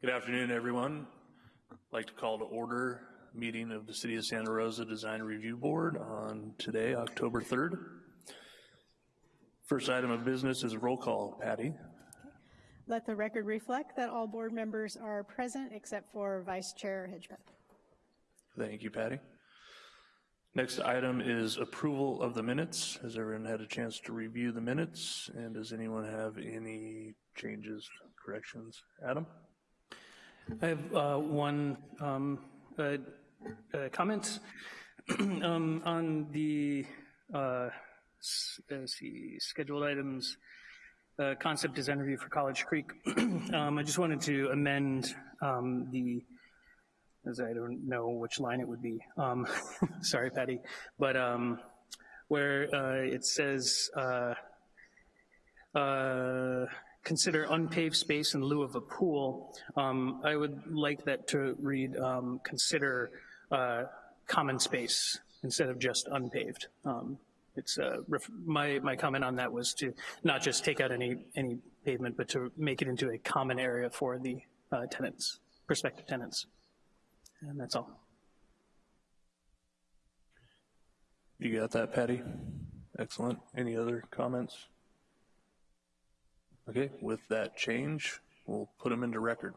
Good afternoon, everyone. I'd like to call to order meeting of the City of Santa Rosa Design Review Board on today, October 3rd. First item of business is a roll call. Patty? Let the record reflect that all board members are present except for Vice Chair Hedgepeth. Thank you, Patty. Next item is approval of the minutes. Has everyone had a chance to review the minutes? And does anyone have any changes, corrections? Adam? I have uh, one um, uh, uh, comment um, on the uh, let's see, scheduled items, uh, concept design review for College Creek. um, I just wanted to amend um, the, as I don't know which line it would be. Um, sorry, Patty, but um, where uh, it says uh, consider unpaved space in lieu of a pool, um, I would like that to read um, consider uh, common space instead of just unpaved. Um, it's uh, my my comment on that was to not just take out any any pavement, but to make it into a common area for the uh, tenants, prospective tenants, and that's all. You got that, Patty? Excellent. Any other comments? Okay, with that change, we'll put them into record.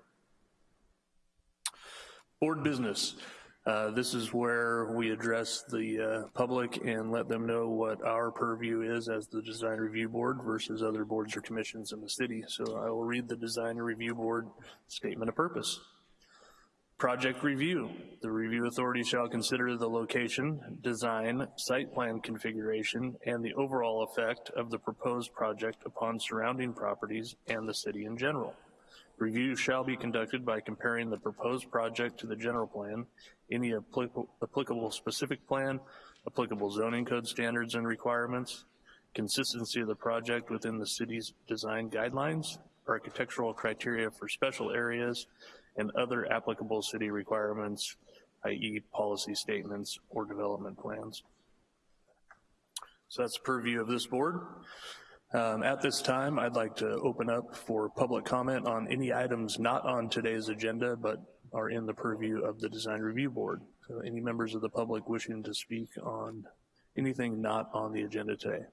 Board business. Uh, this is where we address the uh, public and let them know what our purview is as the design review board versus other boards or commissions in the city. So I will read the design review board statement of purpose. Project review. The review authority shall consider the location, design, site plan configuration, and the overall effect of the proposed project upon surrounding properties and the city in general. Review shall be conducted by comparing the proposed project to the general plan, any applicable, specific plan, applicable zoning code standards and requirements, consistency of the project within the city's design guidelines, architectural criteria for special areas, and other applicable city requirements, i.e. policy statements or development plans. So that's the purview of this board. Um, at this time, I'd like to open up for public comment on any items not on today's agenda, but are in the purview of the Design Review Board. So any members of the public wishing to speak on anything not on the agenda today?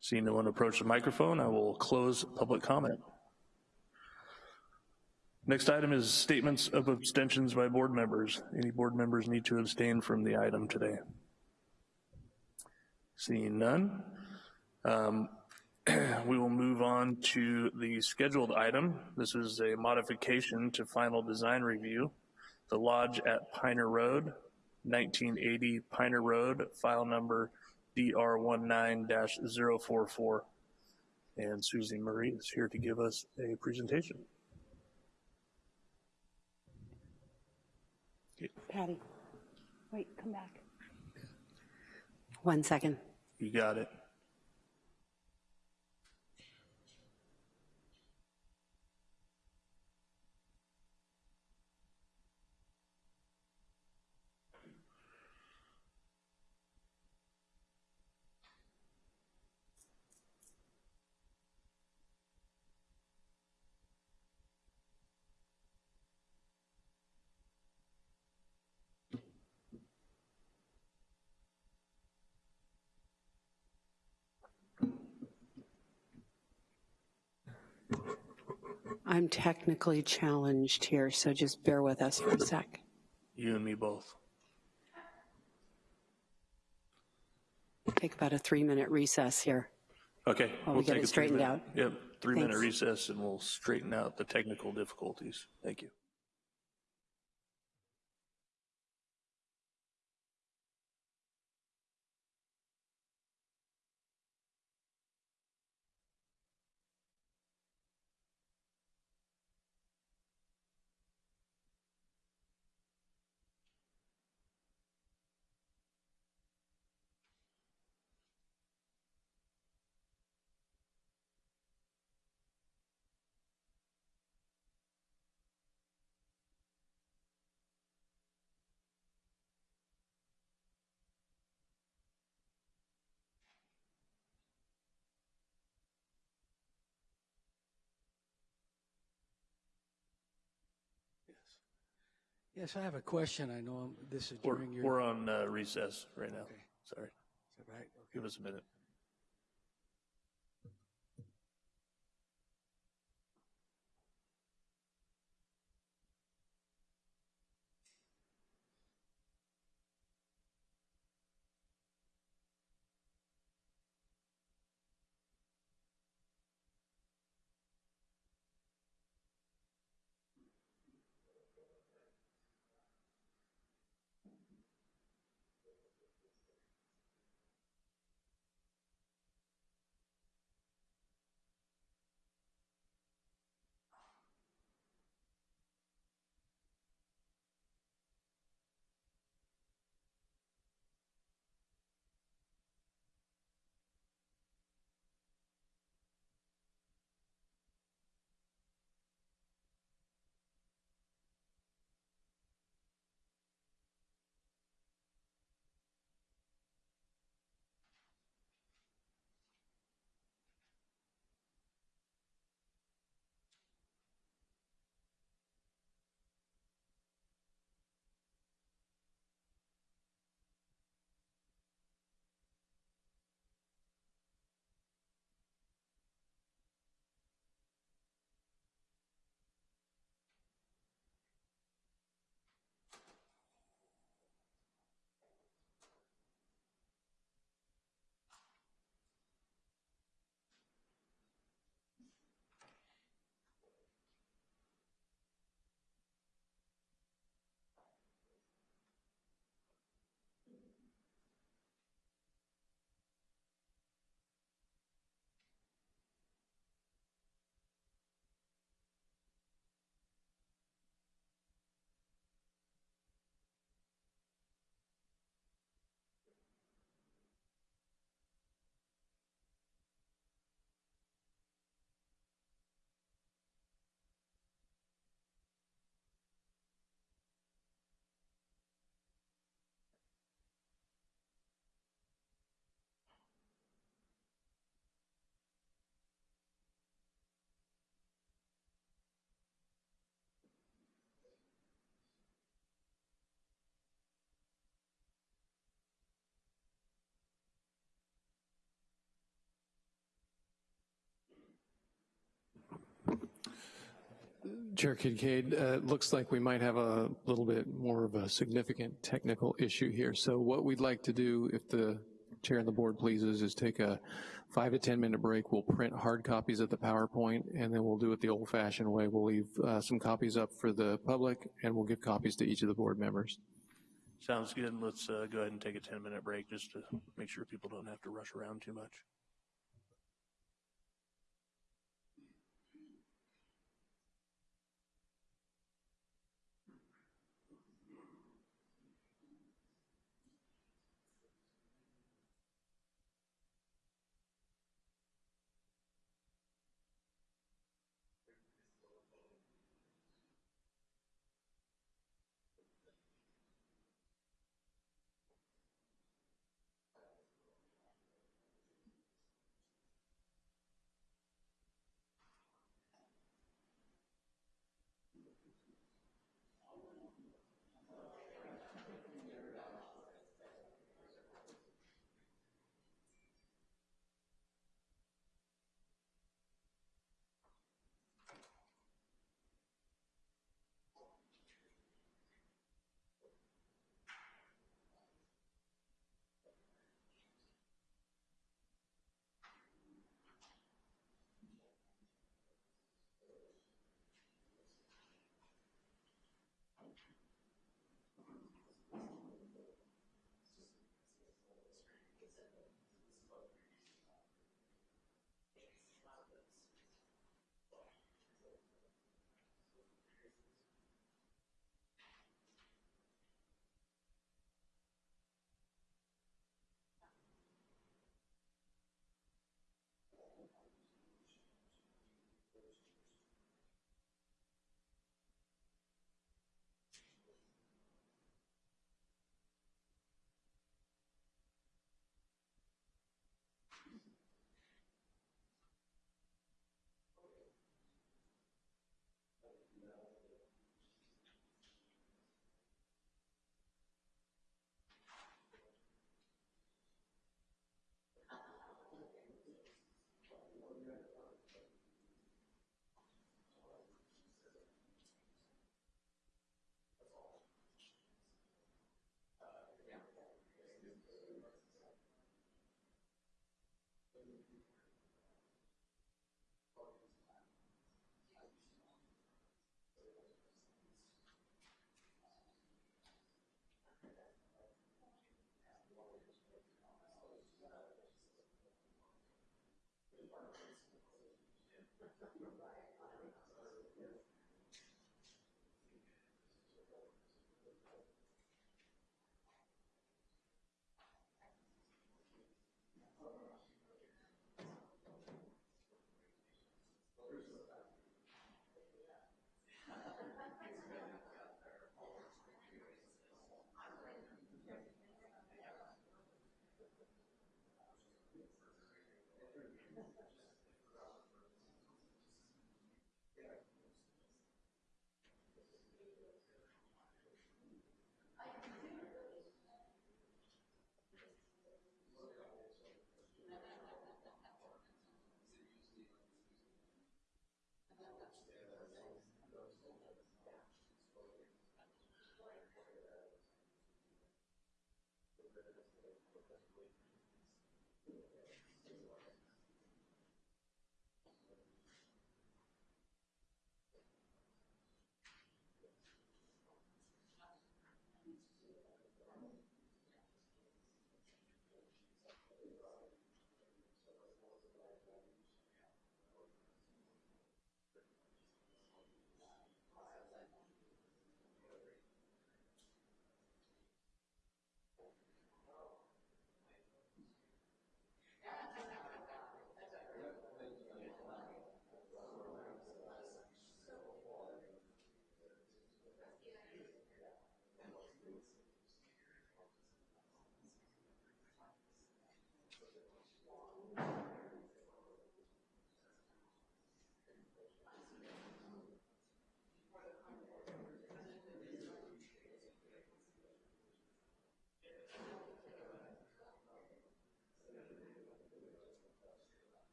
Seeing no one approach the microphone, I will close public comment. Next item is statements of abstentions by board members. Any board members need to abstain from the item today? Seeing none, um, we will move on to the scheduled item. This is a modification to final design review. The Lodge at Piner Road, 1980 Piner Road, file number DR19-044. And Susie Murray is here to give us a presentation. Patty, wait, come back. One second. You got it. I'm technically challenged here, so just bear with us for a sec. You and me both. Take about a three-minute recess here. Okay. While we we'll get take it straightened out. Yep, three-minute recess and we'll straighten out the technical difficulties. Thank you. Yes, I have a question. I know I'm- this is We're, during your, we're on uh, recess right now. Okay. Sorry. is that right? Okay. Give us a minute. Chair Kincaid, uh, it looks like we might have a little bit more of a significant technical issue here. So what we'd like to do, if the chair and the board pleases, is take a five to 10 minute break. We'll print hard copies of the PowerPoint and then we'll do it the old fashioned way. We'll leave uh, some copies up for the public and we'll give copies to each of the board members. Sounds good. Let's uh, go ahead and take a 10-minute break just to make sure people don't have to rush around too much.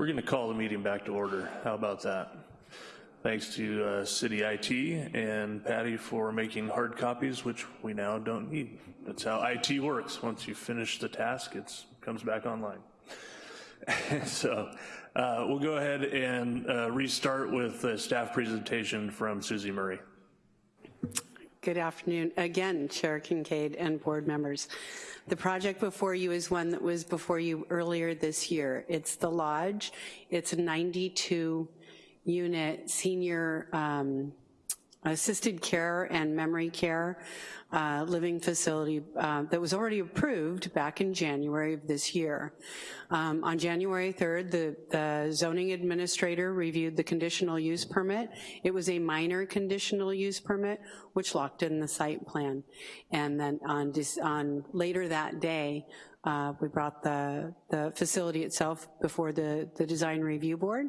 We're going to call the meeting back to order. How about that? Thanks to uh, City IT and Patty for making hard copies, which we now don't need. That's how IT works. Once you finish the task, it comes back online. so uh, we'll go ahead and uh, restart with a staff presentation from Susie Murray. Good afternoon. Again, Chair Kincaid and board members. The project before you is one that was before you earlier this year. It's the Lodge. It's a 92-unit senior um, assisted care and memory care uh, living facility uh, that was already approved back in January of this year. Um, on January 3rd, the, the zoning administrator reviewed the conditional use permit. It was a minor conditional use permit, which locked in the site plan. And then on, on later that day, uh, we brought the, the facility itself before the, the design review board,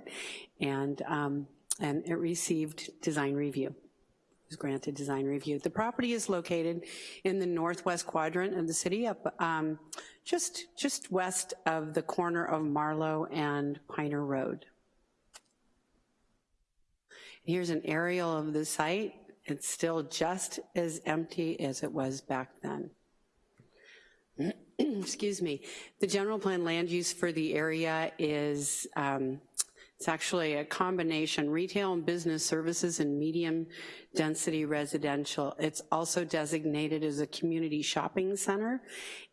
and, um, and it received design review was granted design review. The property is located in the northwest quadrant of the city, up um, just, just west of the corner of Marlow and Piner Road. Here's an aerial of the site. It's still just as empty as it was back then. Excuse me. The general plan land use for the area is um, it's actually a combination, retail and business services and medium density residential. It's also designated as a community shopping center,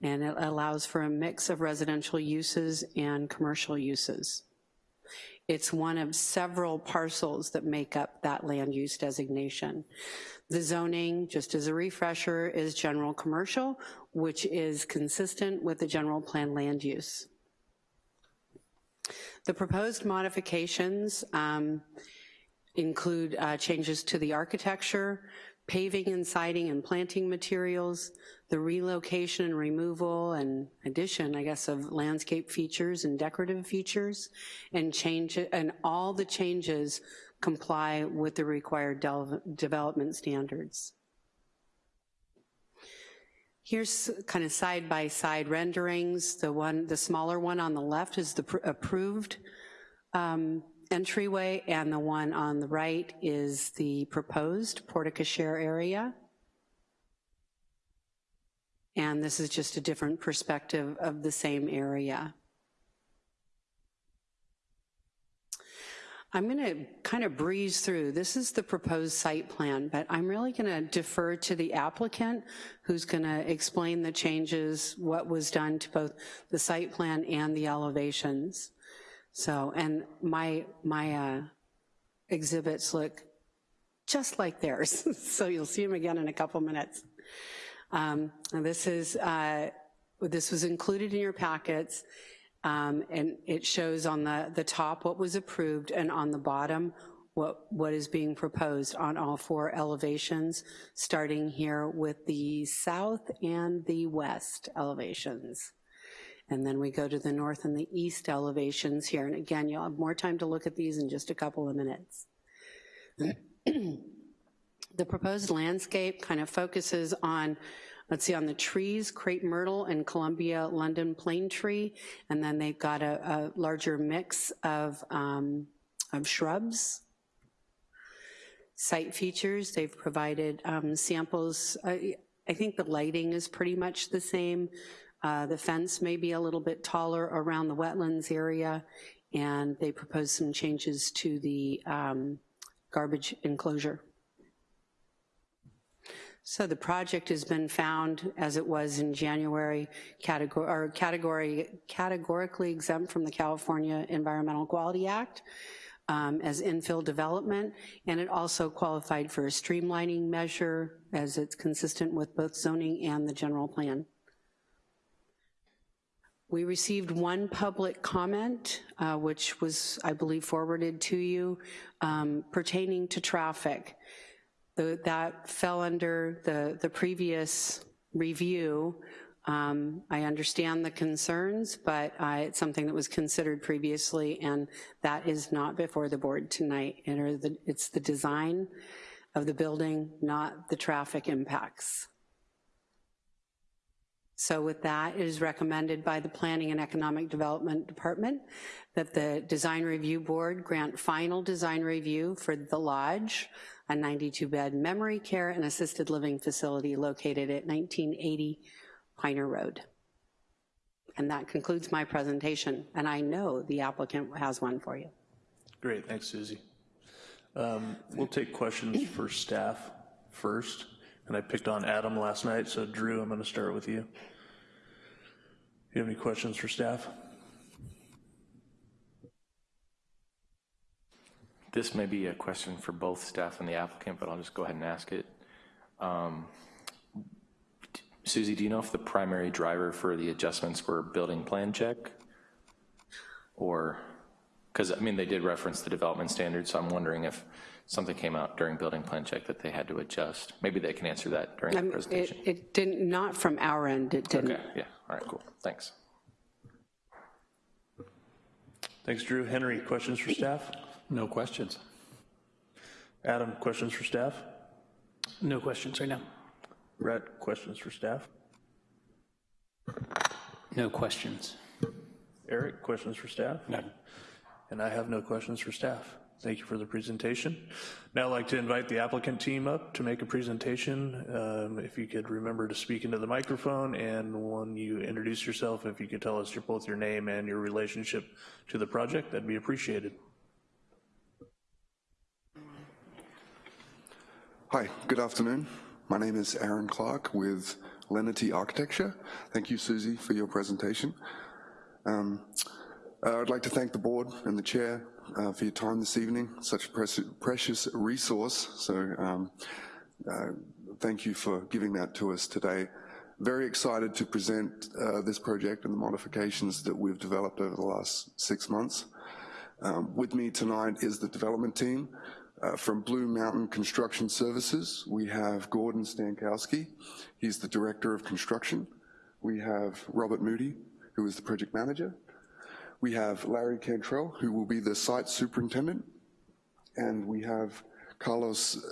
and it allows for a mix of residential uses and commercial uses. It's one of several parcels that make up that land use designation. The zoning, just as a refresher, is general commercial, which is consistent with the general plan land use. The proposed modifications um, include uh, changes to the architecture, paving and siding and planting materials, the relocation and removal and addition, I guess, of landscape features and decorative features, and change and all the changes comply with the required de development standards. Here's kind of side-by-side -side renderings. The one, the smaller one on the left is the approved um, entryway, and the one on the right is the proposed porte-cochere area. And this is just a different perspective of the same area. I'm going to kind of breeze through. This is the proposed site plan, but I'm really going to defer to the applicant who's going to explain the changes, what was done to both the site plan and the elevations. So, and my, my uh, exhibits look just like theirs, so you'll see them again in a couple minutes. Um, this is, uh, this was included in your packets. Um, and it shows on the, the top what was approved and on the bottom what, what is being proposed on all four elevations, starting here with the south and the west elevations. And then we go to the north and the east elevations here. And again, you'll have more time to look at these in just a couple of minutes. the proposed landscape kind of focuses on let's see, on the trees, crepe myrtle and Columbia London plane tree, and then they've got a, a larger mix of, um, of shrubs. Site features, they've provided um, samples. I, I think the lighting is pretty much the same. Uh, the fence may be a little bit taller around the wetlands area, and they propose some changes to the um, garbage enclosure. So the project has been found, as it was in January, category, or category, categorically exempt from the California Environmental Quality Act um, as infill development, and it also qualified for a streamlining measure as it's consistent with both zoning and the general plan. We received one public comment, uh, which was, I believe, forwarded to you, um, pertaining to traffic. The, that fell under the, the previous review. Um, I understand the concerns, but uh, it's something that was considered previously, and that is not before the board tonight. It's the design of the building, not the traffic impacts. So with that, it is recommended by the Planning and Economic Development Department that the Design Review Board grant final design review for The Lodge, a 92-bed memory care and assisted living facility located at 1980 Piner Road. And that concludes my presentation, and I know the applicant has one for you. Great, thanks, Susie. Um, We'll take questions for staff first, and I picked on Adam last night, so Drew, I'm going to start with you. You have any questions for staff? This may be a question for both staff and the applicant, but I'll just go ahead and ask it. Um, Susie, do you know if the primary driver for the adjustments were building plan check? Or, because, I mean, they did reference the development standards, so I'm wondering if something came out during building plan check that they had to adjust. Maybe they can answer that during the Um, It presentation. it didn't, not from our end, it didn't. Okay, yeah, all right, cool, thanks. Thanks, Drew. Henry, questions for staff? No questions. Adam, questions for staff? No questions right now. Brett, questions for staff? No questions. Eric, questions for staff? None. And I have no questions for staff. Thank you for the presentation. Now I'd like to invite the applicant team up to make a presentation. Um, If you could remember to speak into the microphone, and when you introduce yourself, if you could tell us your, both your name and your relationship to the project, that'd be appreciated. Hi, good afternoon. My name is Aaron Clark with Lenity Architecture. Thank you, Susie, for your presentation. Um, uh, I'd like to thank the board and the chair uh, for your time this evening, such a precious, precious resource. So um, uh, thank you for giving that to us today. Very excited to present uh, this project and the modifications that we've developed over the last six months. Um, with me tonight is the development team. Uh, from Blue Mountain Construction Services, we have Gordon Stankowski. He's the Director of Construction. We have Robert Moody, who is the project manager. We have Larry Cantrell, who will be the site superintendent. And we have Carlos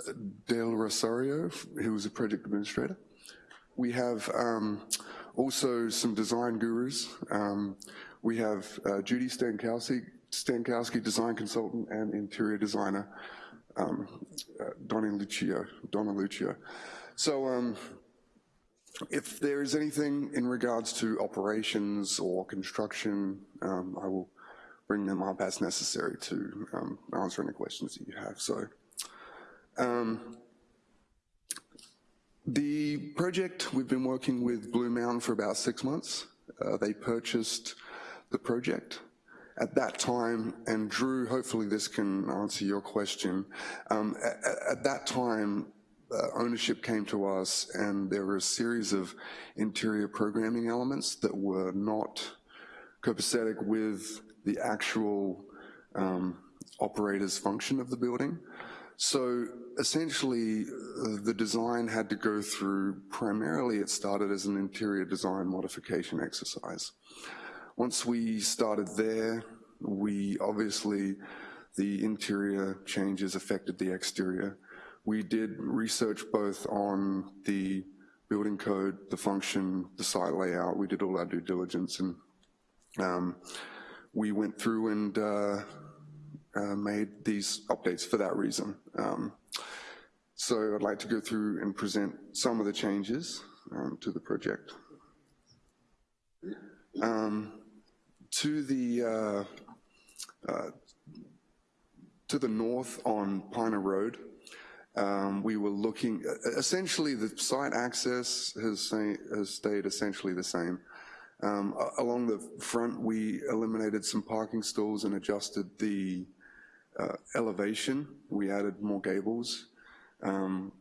Del Rosario, who is a project administrator. We have um, also some design gurus. Um, we have uh, Judy Stankowski, Stankowski, design consultant and interior designer, um, uh, Donna Lucio, Donna Lucio. So um, if there is anything in regards to operations or construction, um, I will bring them up as necessary to um, answer any questions that you have. So um, the project, we've been working with Blue Mountain for about six months. Uh, they purchased the project. At that time, and Drew, hopefully this can answer your question, um, at, at, that time, uh, ownership came to us and there were a series of interior programming elements that were not copacetic with the actual um, operator's function of the building. So essentially, uh, the design had to go through, primarily it started as an interior design modification exercise. Once we started there, we obviously, the interior changes affected the exterior. We did research both on the building code, the function, the site layout. We did all our due diligence and um, we went through and uh, uh, made these updates for that reason. Um, so I'd like to go through and present some of the changes um, to the project. Um, to the uh, uh, to the north on Piner Road, um, we were looking, essentially the site access has, has stayed essentially the same. Um, along the front, we eliminated some parking stalls and adjusted the uh, elevation. We added more gables. Um,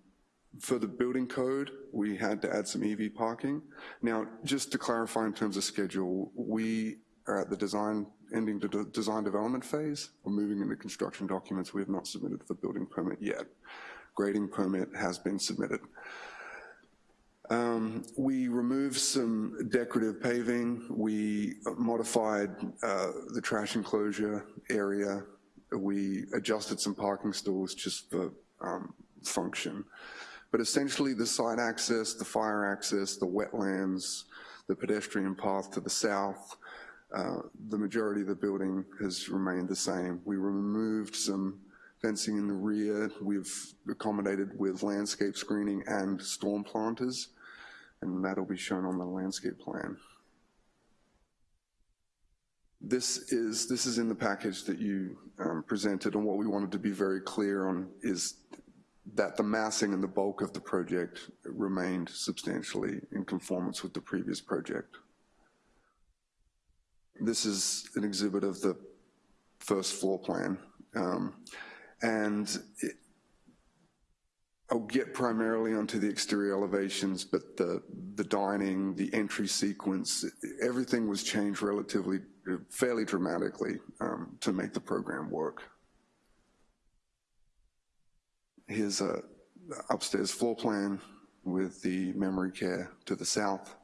for the building code, we had to add some EV parking. Now, just to clarify in terms of schedule, we are at the design, ending the de design development phase. We're moving into construction documents. We have not submitted for building permit yet. Grading permit has been submitted. Um, we removed some decorative paving. We modified uh, the trash enclosure area. We adjusted some parking stalls just for um, function. But essentially the site access, the fire access, the wetlands, the pedestrian path to the south. Uh, The majority of the building has remained the same. We removed some fencing in the rear. We've accommodated with landscape screening and storm planters, and that'll be shown on the landscape plan. This is, this is in the package that you um, presented, and what we wanted to be very clear on is that the massing and the bulk of the project remained substantially in conformance with the previous project. This is an exhibit of the first floor plan. Um, And it- I'll get primarily onto the exterior elevations, but the, the dining, the entry sequence, everything was changed relatively, fairly dramatically um, to make the program work. Here's a upstairs floor plan with the memory care to the south.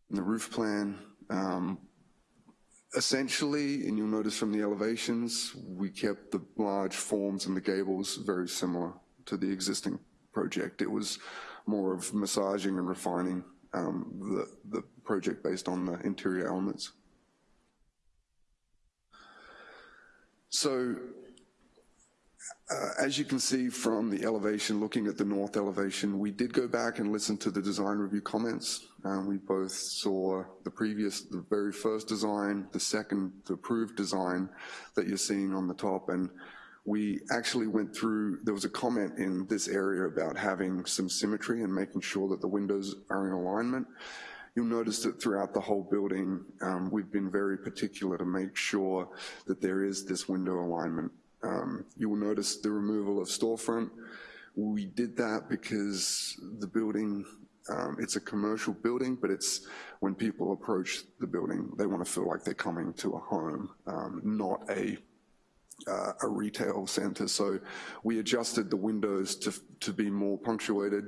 And the roof plan, um, essentially, and you'll notice from the elevations, we kept the large forms and the gables very similar to the existing project. It was more of massaging and refining um, the, the project based on the interior elements. So uh, as you can see from the elevation, looking at the north elevation, we did go back and listen to the design review comments. Um, we both saw the previous, the very first design, the second, the approved design that you're seeing on the top, and we actually went through, there was a comment in this area about having some symmetry and making sure that the windows are in alignment. You'll notice that throughout the whole building, um, we've been very particular to make sure that there is this window alignment. Um, you will notice the removal of storefront. We did that because the building, um, it's a commercial building, but it's when people approach the building, they want to feel like they're coming to a home, um, not a uh, a retail center. So we adjusted the windows to, to be more punctuated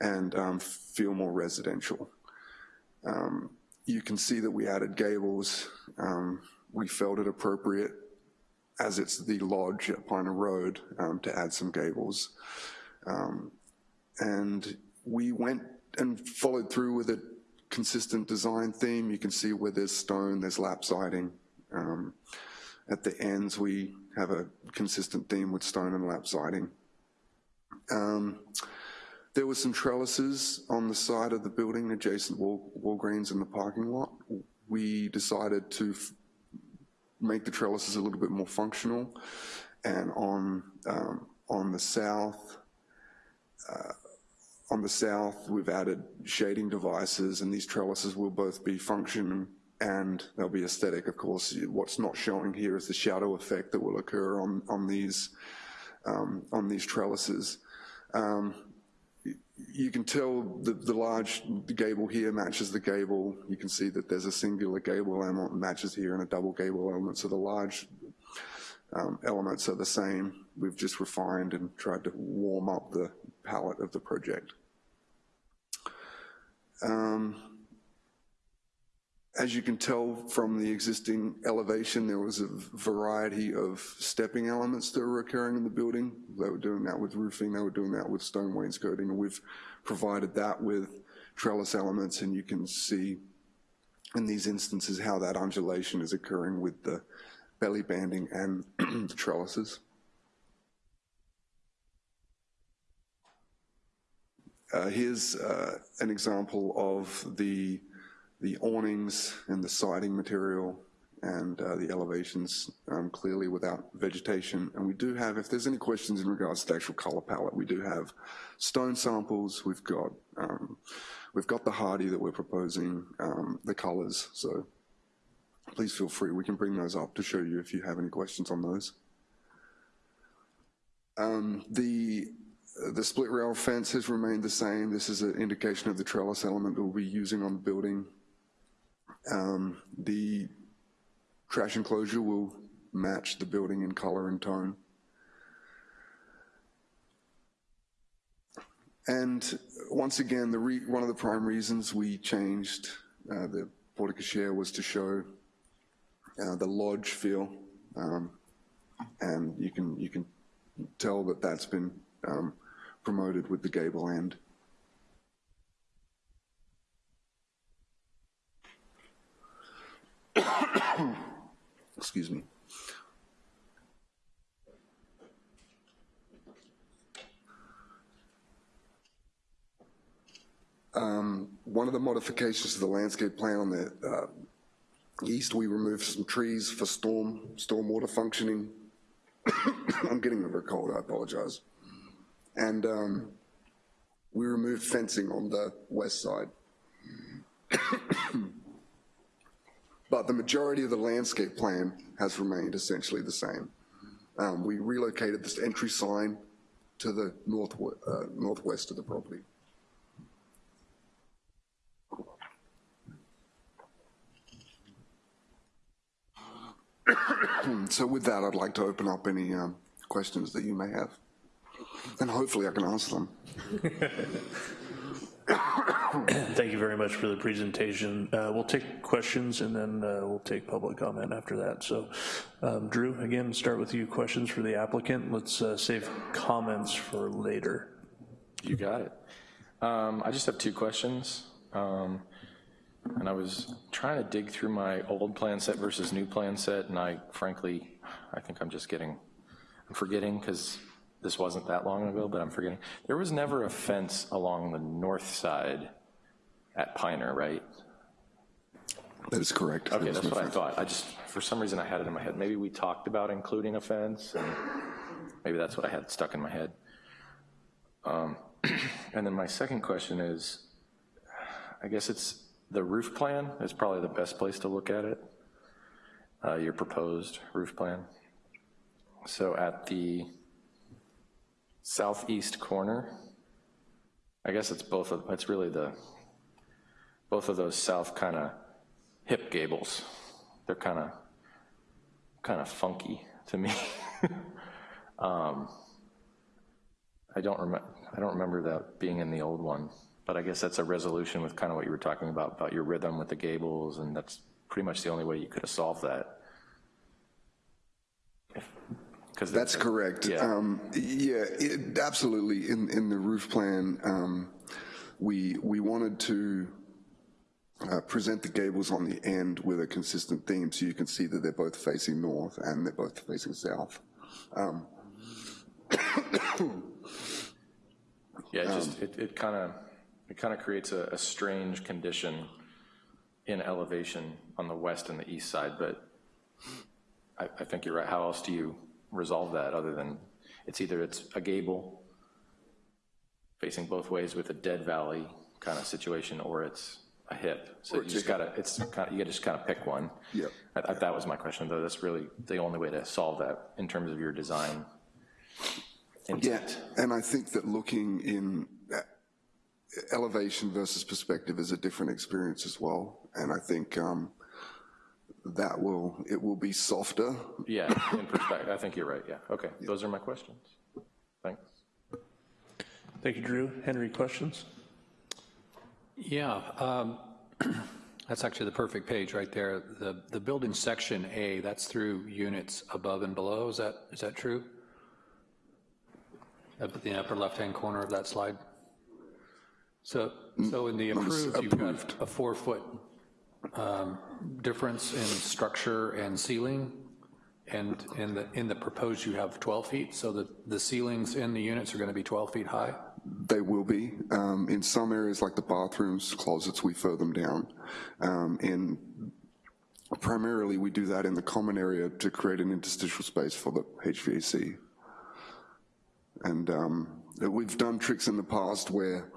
and um, feel more residential. Um, you can see that we added gables. Um, we felt it appropriate as it's the lodge at Piner Road um, to add some gables. Um, and we went and followed through with a consistent design theme. You can see where there's stone, there's lap siding. Um, at the ends, we have a consistent theme with stone and lap siding. Um, there were some trellises on the side of the building adjacent Wal Walgreens in the parking lot. We decided to make the trellises a little bit more functional. And on, um, on the south, uh, on the south, we've added shading devices and these trellises will both be function and they'll be aesthetic, of course. What's not showing here is the shadow effect that will occur on, on, these, um, on these trellises. Um, you can tell the, the large gable here matches the gable. You can see that there's a singular gable element matches here and a double gable element. So the large um, elements are the same. We've just refined and tried to warm up the palette of the project. Um, as you can tell from the existing elevation, there was a variety of stepping elements that were occurring in the building. They were doing that with roofing, they were doing that with stone wainscoting, and we've provided that with trellis elements, and you can see in these instances how that undulation is occurring with the belly banding and the trellises. Uh, here's uh, an example of the the awnings and the siding material and uh, the elevations um, clearly without vegetation. And we do have, if there's any questions in regards to the actual color palette, we do have stone samples, we've got, um, we've got the Hardie that we're proposing, um, the colors, so please feel free, we can bring those up to show you if you have any questions on those. Um, the the split rail fence has remained the same. This is an indication of the trellis element that we'll be using on the building. Um, the trash enclosure will match the building in color and tone. And once again, the one of the prime reasons we changed uh, the porte was to show uh, the lodge feel, um, and you can you can tell that that's been um, promoted with the gable end. Excuse me. Um, One of the modifications to the landscape plan on the uh, east, we removed some trees for storm, stormwater functioning. I'm getting a bit cold, I apologize. And um, we removed fencing on the west side. But the majority of the landscape plan has remained essentially the same. Um, We relocated this entry sign to the north, uh, northwest of the property. So with that, I'd like to open up any um, questions that you may have. And hopefully I can answer them. Thank you very much for the presentation. Uh, We'll take questions and then uh, we'll take public comment after that. So um, Drew, again, start with you, questions for the applicant. Let's uh, save comments for later. You got it. Um, I just have two questions. Um, And I was trying to dig through my old plan set versus new plan set, and I frankly, I think I'm just getting, I'm forgetting, because this wasn't that long ago, but I'm forgetting. There was never a fence along the north side at Piner, right? That is correct. Okay, that's what I thought. I just, for some reason, I had it in my head. Maybe we talked about including a fence, and maybe that's what I had stuck in my head. Um, And then my second question is, I guess it's, the roof plan is probably the best place to look at it, uh, your proposed roof plan. So at the southeast corner, I guess it's both of, it's really the, both of those south kind of hip gables. They're kind of, kind of funky to me. um, I don't remember, I don't remember that being in the old one, but I guess that's a resolution with kind of what you were talking about, about your rhythm with the gables, and that's pretty much the only way you could have solved that. Because That's correct. Yeah. Um, Yeah, it- absolutely. In, in the roof plan, um, we, we wanted to uh, present the gables on the end with a consistent theme, so you can see that they're both facing north and they're both facing south. Um, Yeah, it just, it, it kind of, it kind of creates a, a strange condition in elevation on the west and the east side, but I, I think you're right. How else do you resolve that other than, it's either it's a gable facing both ways with a dead valley kind of situation, or it's a hip. So you just gotta, it's kind of, you just kind of pick one. Yeah. I, I, that was my question, though. That's really the only way to solve that in terms of your design Yeah, intent. and I think that looking in uh, elevation versus perspective is a different experience as well. And I think um, that will, it will be softer. Yeah, in perspective, I think you're right, yeah. Okay, those are my questions. Thanks. Thank you, Drew. Henry, questions? Yeah, um, that's actually the perfect page right there. The, the building section A, that's through units above and below, is that, is that true? Up at the upper left-hand corner of that slide? So, so in the approved, you've got a four-foot um, difference in structure and ceiling, and in the, in the proposed, you have 12 feet, so the, the ceilings in the units are going to be 12 feet high? They will be. Um, In some areas, like the bathrooms, closets, we fur them down. Um, And primarily, we do that in the common area to create an interstitial space for the HVAC. And um, we've done tricks in the past where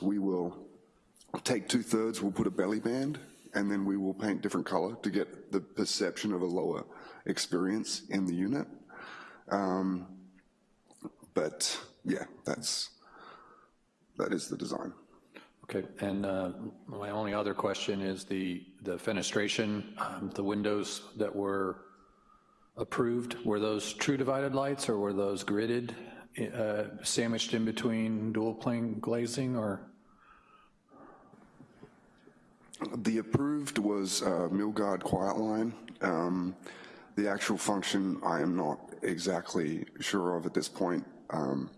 we will take two-thirds, we'll put a belly band, and then we will paint different color to get the perception of a lower experience in the unit. Um, But, yeah, that's, that is the design. Okay, and uh, my only other question is the, the fenestration, um, the windows that were approved, were those true divided lights or were those gridded, uh, sandwiched in between dual plane glazing or? The approved was uh, Milgard Quiet Line. Um, The actual function, I am not exactly sure of at this point. Um,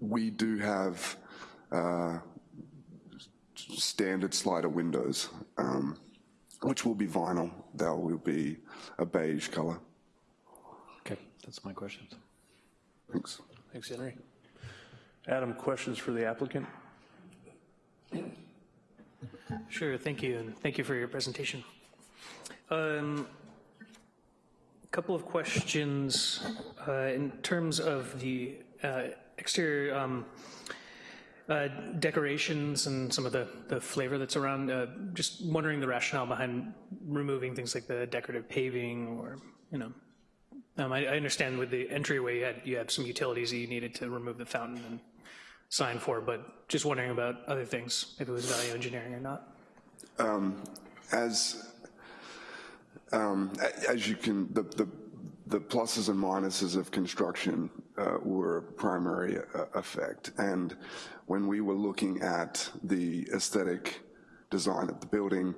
We do have uh, standard slider windows, um, which will be vinyl. That will be a beige color. Okay, that's my questions. Thanks. Thanks, Henry. Adam, questions for the applicant? Sure, thank you, and thank you for your presentation. Um, Couple of questions uh, in terms of the uh, exterior um, uh, decorations and some of the, the flavor that's around. uh, Just wondering the rationale behind removing things like the decorative paving or, you know, um, I, I understand with the entryway, you had, you had some utilities that you needed to remove the fountain and sign for, but just wondering about other things, if it was value engineering or not. As um, as you can, the, the, the pluses and minuses of construction uh, were a primary uh, effect. And when we were looking at the aesthetic design of the building,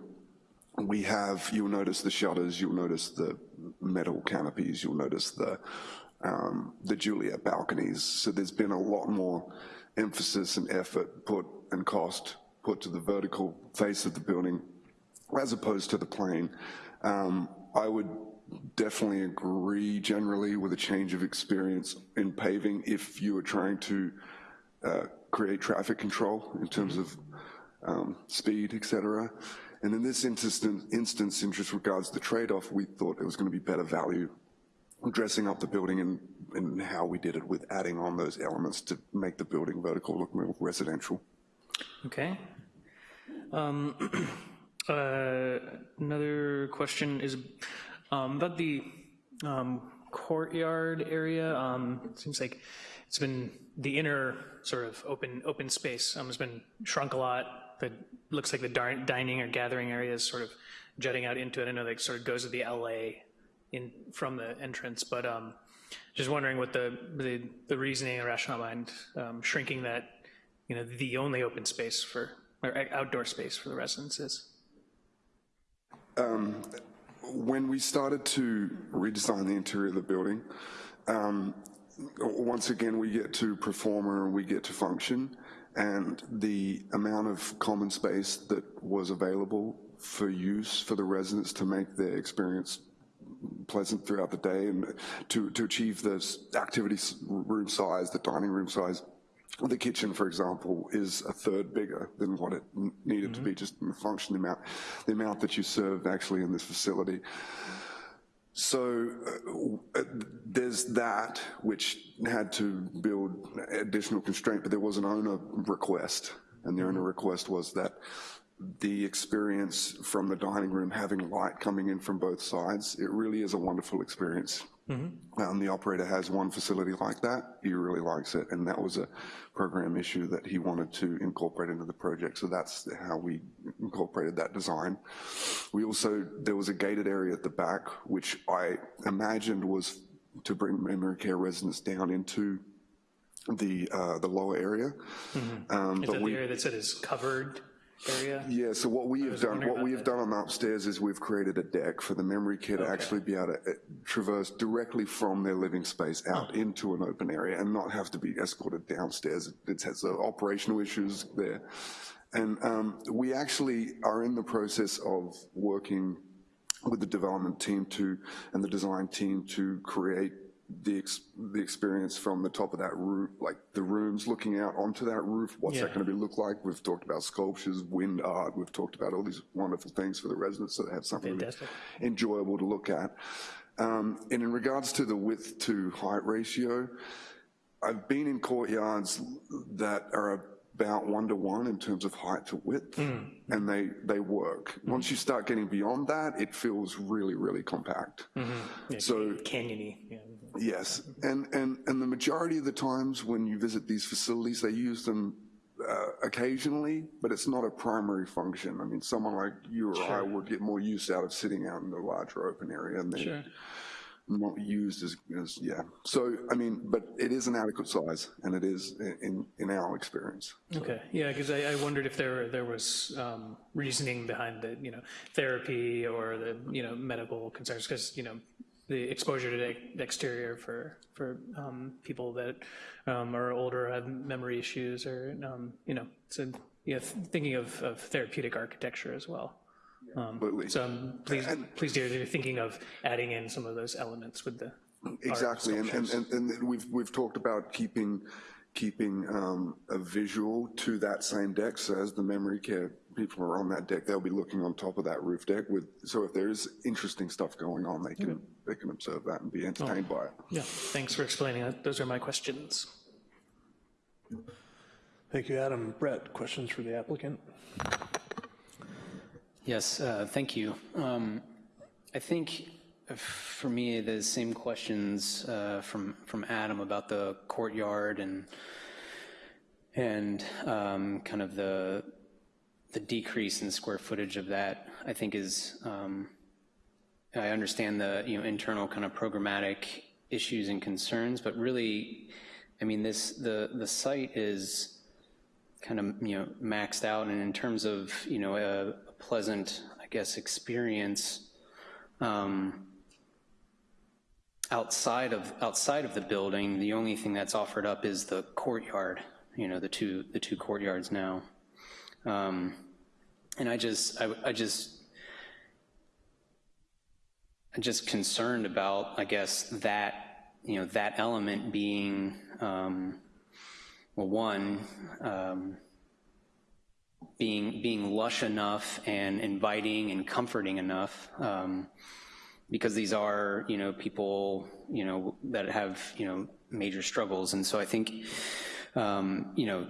we have, you'll notice the shutters, you'll notice the metal canopies, you'll notice the, um, the Juliet balconies. So there's been a lot more emphasis and effort put and cost put to the vertical face of the building as opposed to the plane. Um, I would definitely agree generally with a change of experience in paving if you were trying to uh, create traffic control in terms of um, speed, et cetera. And in this instance, instance, in just regards to the trade-off, we thought it was going to be better value dressing up the building and, and how we did it with adding on those elements to make the building vertical look more residential. Okay. Um, uh, Another question is um, about the um, courtyard area. Um, it Seems like it's been, the inner sort of open, open space um, has been shrunk a lot. The, looks like the dining or gathering area is sort of jutting out into it. I know that sort of goes to the LA in, from the entrance, but um, just wondering what the, the the reasoning and rationale behind um, shrinking that, you know, the only open space for, or outdoor space for the residents is. when we started to redesign the interior of the building, um, once again, we get to performer and we get to function, and the amount of common space that was available for use for the residents to make their experience pleasant throughout the day and to, to achieve this activity room size, the dining room size. The kitchen, for example, is a third bigger than what it needed to be, just in the function, the amount, the amount that you serve actually in this facility. So uh, there's that, which had to build additional constraint, but there was an owner request, and the owner request was that the experience from the dining room, having light coming in from both sides, it really is a wonderful experience. Um, the operator has one facility like that, he really likes it, and that was a program issue that he wanted to incorporate into the project, so that's how we incorporated that design. We also, there was a gated area at the back, which I imagined was to bring memory care residents down into the, uh, the lower area. Um, Is but that we- the area that said is covered area? yeah, so what we have done, what we have done on the upstairs is we've created a deck for the memory care to actually be able to uh, traverse directly from their living space out into an open area and not have to be escorted downstairs. It has uh, operational issues there. And um, we actually are in the process of working with the development team to, and the design team to create the, ex- the experience from the top of that roof, like the rooms looking out onto that roof, what's that gonna be look like? We've talked about sculptures, wind art, we've talked about all these wonderful things for the residents so they have something really enjoyable to look at. Um, And in regards to the width to height ratio, I've been in courtyards that are about one to one in terms of height to width, Hmm. and they, they work. Once you start getting beyond that, it feels really, really compact. Yeah, So- Canyony, yeah. Yes, and, and, and the majority of the times when you visit these facilities, they use them uh, occasionally, but it's not a primary function. I mean, someone like you or I would get more use out of sitting out in the larger open area and Sure. Not used as, as, yeah. So, I mean, but it is an adequate size, and it is in, in our experience. Okay, yeah, because I, I wondered if there, there was um, reasoning behind the, you know, therapy or the, you know, medical concerns, because, you know, the exposure to the exterior for, for um, people that um, are older, have memory issues, or, um, you know, so, yeah, thinking of, of therapeutic architecture as well. Um, Absolutely. So um, I'm pleased, pleased to hear that you're thinking of adding in some of those elements with the Exactly, and, and, and and we've, we've talked about keeping, keeping um, a visual to that same deck, so as the memory care people are on that deck, they'll be looking on top of that roof deck with, so if there's interesting stuff going on, they can, mm-hmm. they can observe that and be entertained oh, by it. Yeah, thanks for explaining that. Those are my questions. Thank you, Adam. Brett, questions for the applicant? Yes, uh, thank you. Um, I think uh, for me, the same questions uh, from from Adam about the courtyard and and um, kind of the the decrease in square footage of that. I think is um, I understand the you know internal kind of programmatic issues and concerns, but really, I mean this the the site is kind of you know maxed out, and in terms of you know a, a pleasant I guess experience. Um, outside of outside of the building, the only thing that's offered up is the courtyard. You know, the two the two courtyards now, um, and I just I, I just I'm just concerned about I guess that you know that element being um, well one. Um, being being lush enough and inviting and comforting enough um, because these are, you know, people, you know, that have, you know, major struggles. And so I think, um, you know,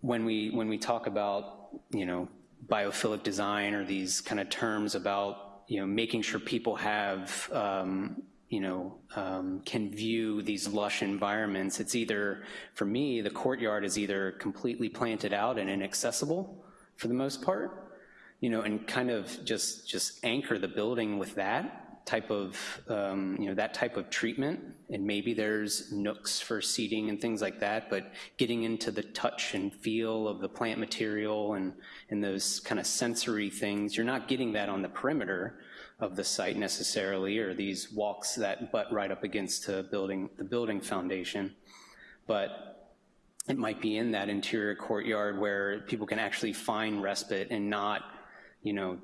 when we, when we talk about, you know, biophilic design or these kind of terms about, you know, making sure people have, um, you know, um, can view these lush environments, it's either, for me, the courtyard is either completely planted out and inaccessible for the most part, you know, and kind of just, just anchor the building with that, type of, um, you know, that type of treatment, and maybe there's nooks for seating and things like that, but getting into the touch and feel of the plant material and, and those kind of sensory things, you're not getting that on the perimeter of the site necessarily, or these walks that butt right up against the building, the building foundation. But it might be in that interior courtyard where people can actually find respite and not, you know,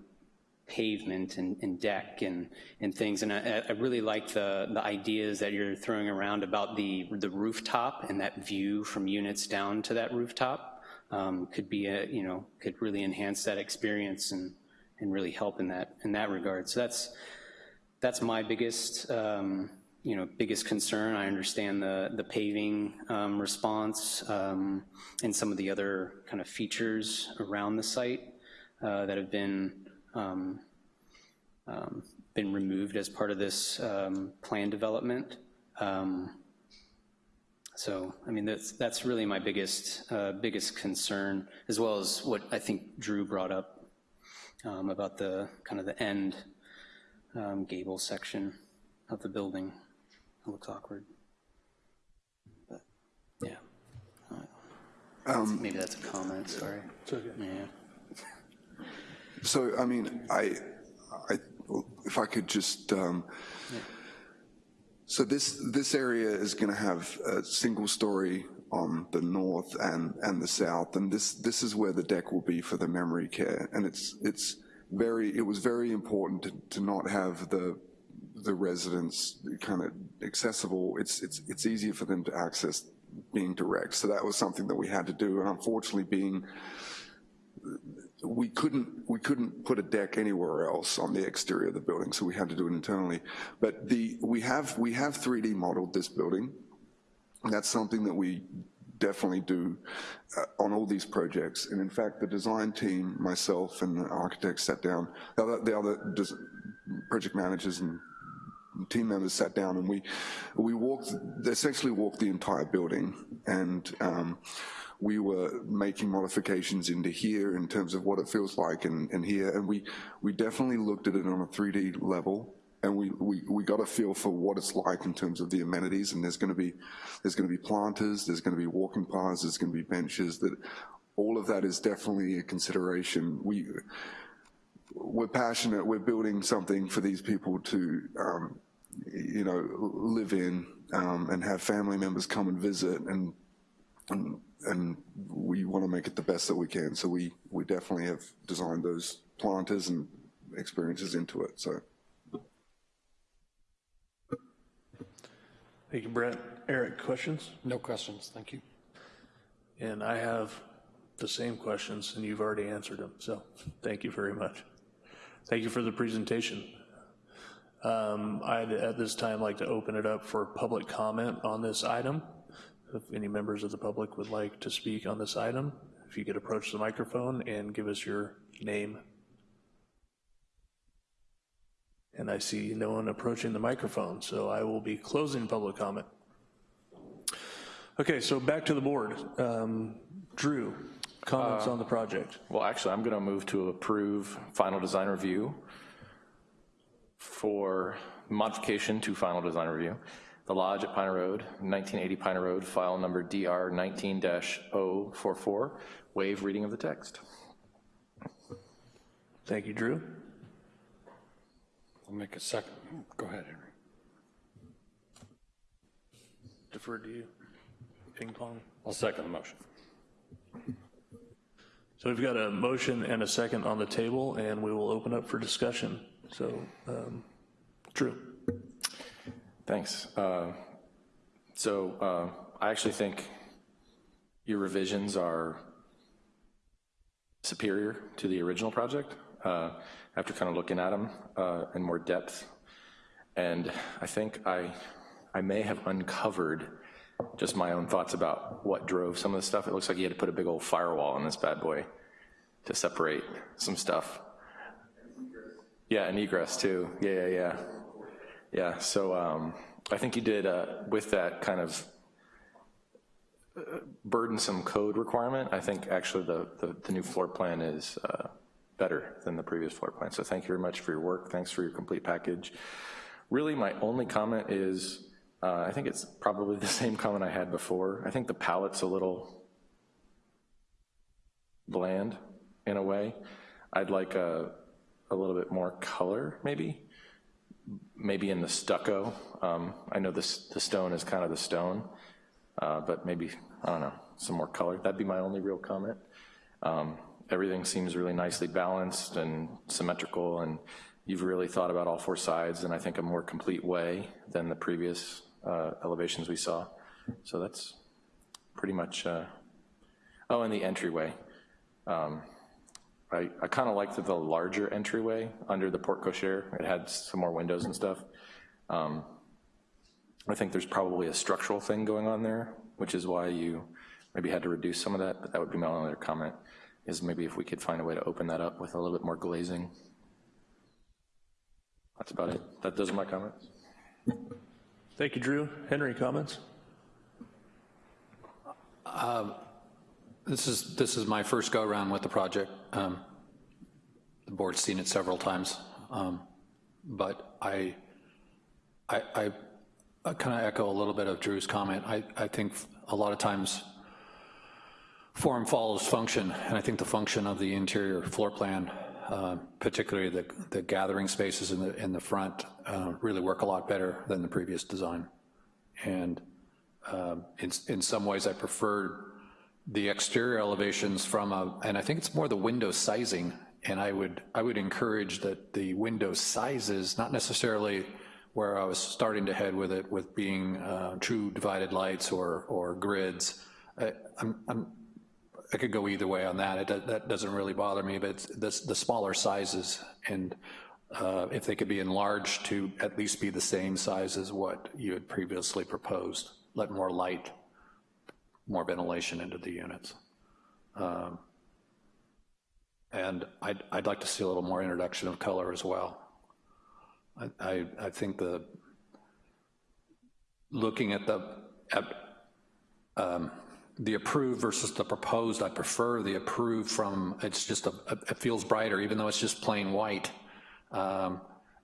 pavement and, and deck and, and things. And I, I, really like the, the ideas that you're throwing around about the, the rooftop and that view from units down to that rooftop um, could be a, you know, could really enhance that experience and, and really help in that, in that regard. So that's, that's my biggest, um, you know, biggest concern. I understand the, the paving um, response um, and some of the other kind of features around the site uh, that have been um, um, been removed as part of this um, plan development. Um, so, I mean, that's, that's really my biggest, uh, biggest concern, as well as what I think Drew brought up about the kind of the end gable section of the building. It looks awkward. But, yeah. Maybe that's a comment, sorry. Yeah. So, I mean, I, I, if I could just, um, so this, this area is gonna have a single story on the north and, and the south, and this, this is where the deck will be for the memory care. And it's, it's very, it was very important to, to not have the, the residents kind of accessible. It's, it's, it's easier for them to access being direct. So that was something that we had to do. And unfortunately being we couldn't we couldn't put a deck anywhere else on the exterior of the building, so we had to do it internally. But the we have we have 3D modeled this building. And that's something that we definitely do uh, on all these projects. And in fact, the design team, myself and the architects sat down, the other, the other project managers and team members sat down and we we walked essentially walked the entire building. And um, we were making modifications into here in terms of what it feels like and, and here, and we, we definitely looked at it on a 3D level, and we, we, we got a feel for what it's like in terms of the amenities, and there's gonna be, there's gonna be planters, there's gonna be walking paths, there's gonna be benches, that all of that is definitely a consideration. We, we're passionate, we're building something for these people to, um, you know, live in um, and have family members come and visit and, and and we want to make it the best that we can. So we, we definitely have designed those planters and experiences into it, so. Thank you, Brett. Eric, questions? No questions, thank you. And I have the same questions, and you've already answered them, so thank you very much. Thank you for the presentation. Um, I'd, at this time, like to open it up for public comment on this item. If any members of the public would like to speak on this item, if you could approach the microphone and give us your name. And I see no one approaching the microphone, so I will be closing public comment. Okay, so back to the board. Um, Drew, comments on the project? Well, actually, I'm going to move to approve final design review for modification to final design review. The Lodge at Piner Road, 1980 Piner Road, file number DR 19-044, waive reading of the text. Thank you, Drew. I'll make a second. Go ahead, Henry. Defer to you. Ping pong. I'll second the motion. So we've got a motion and a second on the table, and we will open up for discussion. So, um. Thanks. Uh, So uh, I actually think your revisions are superior to the original project uh, after kind of looking at them uh, in more depth. And I think I, I may have uncovered just my own thoughts about what drove some of the stuff. It looks like you had to put a big old firewall on this bad boy to separate some stuff. Yeah, and egress too. Yeah, yeah, yeah. Yeah, so um, I think you did, uh, with that kind of uh, burdensome code requirement, I think actually the, the, the new floor plan is uh, better than the previous floor plan. So thank you very much for your work. Thanks for your complete package. Really, my only comment is, uh, I think it's probably the same comment I had before. I think the palette's a little bland in a way. I'd like a, a little bit more color, maybe. Maybe in the stucco. Um, I know this, the stone is kind of the stone, uh, but maybe, I don't know, some more color. That'd be my only real comment. Um, everything seems really nicely balanced and symmetrical, and you've really thought about all four sides in, I think, a more complete way than the previous uh, elevations we saw. So that's pretty much, uh, oh, and the entryway. Um, I, I kind of liked the larger entryway under the porte cochere. It had some more windows and stuff. Um, I think there's probably a structural thing going on there, which is why you maybe had to reduce some of that, but that would be my only other comment, is maybe if we could find a way to open that up with a little bit more glazing. That's about it. That, those are my comments. Thank you, Drew. Henry, comments? This is, this is my first go-around with the project. Um, The board's seen it several times, um, but I, I, I- I kind of echo a little bit of Drew's comment. I, I think a lot of times form follows function, and I think the function of the interior floor plan, uh, particularly the, the gathering spaces in the, in the front, uh, really work a lot better than the previous design. And um, in, in some ways, I preferred the exterior elevations from a, and I think it's more the window sizing, and I would, I would encourage that the window sizes, not necessarily where I was starting to head with it, with being uh, true divided lights or, or grids. I, I'm, I'm, I could go either way on that, it, that doesn't really bother me, but the smaller sizes, and uh, if they could be enlarged to at least be the same size as what you had previously proposed, let more light more ventilation into the units. Um, And I'd, I'd like to see a little more introduction of color as well. I, I, I think the, looking at the, at, um, the approved versus the proposed, I prefer the approved from, it's just, a it feels brighter, even though it's just plain white. Um,